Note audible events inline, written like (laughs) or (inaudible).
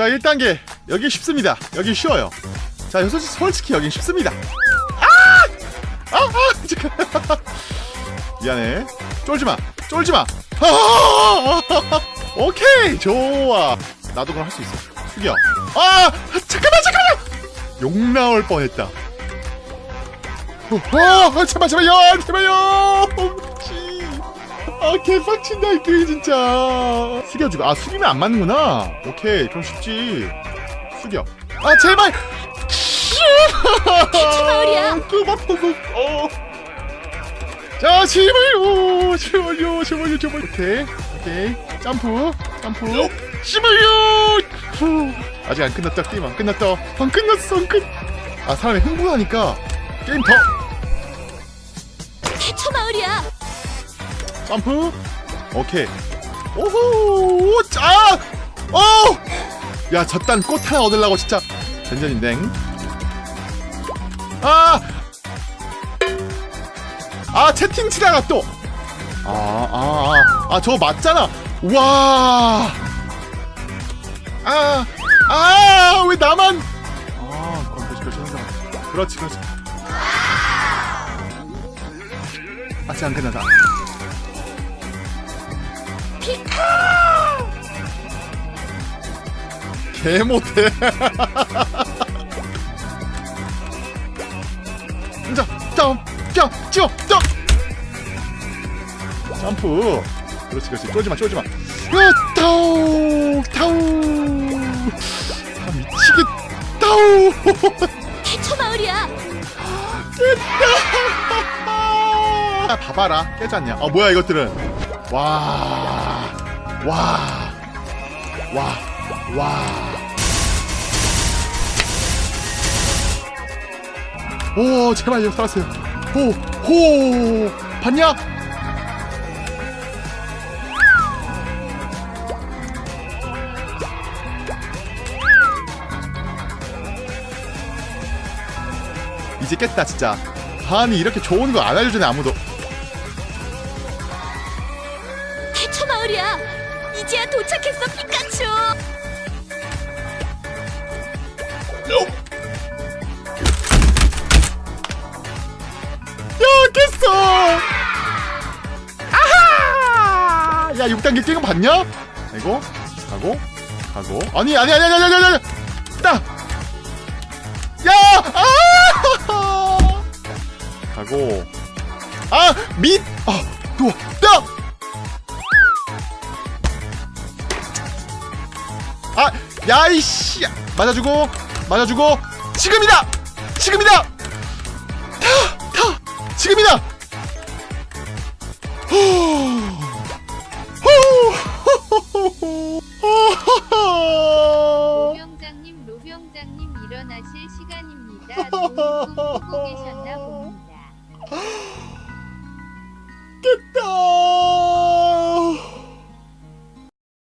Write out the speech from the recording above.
자 1단계 여기 쉽습니다. 여기 쉬워요. 자 솔직히, 솔직히 여긴 쉽습니다. 아! 아! 아! 잠깐 (laughs) 미안해. 쫄지마. 쫄지마. 아! (laughs) 오케이! 좋아. 나도 그럼 할 수 있어. 숙여. 아 잠깐만 잠깐만! 욕 나올 뻔했다. 어, 아 제발 제발요 제발요. 씨. 아 개빡친다 이 게임 진짜. 숙여주고. 아 숙이면 안 맞는구나. 오케이 그럼 쉽지. 숙여. 아 제발! 마을이야. 그 바빠서. 어. 자 제발요 제발요 제발요 제발 오케이 오케이. 점프 점프. 제발요! 후. 아직 안 끝났다 게임 안 끝났다. 안 끝났어 안 끝. 아 사람이 흥분하니까 게임 더 점프 오케이 오호 짜 어! 야 저딴 꽃 하나 얻으려고 진짜 전전인댕 아! 아 채팅 치다가 또 아, 아, 아, 아, 저거 맞잖아. 와. 아, 아, 왜 나만. 아, 그렇지, 그렇지. 그렇지, 그렇지. 아직 안 끝나다. 개 못해. 자, 점, 점, 점, 점. 점프. 그렇지, 그렇지. 쫄지 마, 쫄지 마. 으, 타오, 타오. 아, 미치겠. 타오. 태초 마을이야. 아, (laughs) 봐봐라. 깨졌냐? 어, 뭐야, 이것들은. 와. 와. 와. 와. 오, 제발요, 살았어요. 호, 호. 봤냐? 이제 깼다, 진짜. 아니, 이렇게 좋은 거 안 알려주네, 아무도. 마을이야. 이제야 도착했어 피카츄. 야 깼어 아하 야 6단계 깨고 봤냐? 이거 가고 가고 아니 아니 아니 아니 아니 아니 아니 따 야! 아! (laughs) 가고 아! 밑! 아! 또! 따! 아 야이씨. 맞아주고 맞아주고. 지금이다! 지금이다! 타 타 지금이다! 노병장님 노병장님 일어나실 시간입니다. 눈 보고 계셨나 봅니다.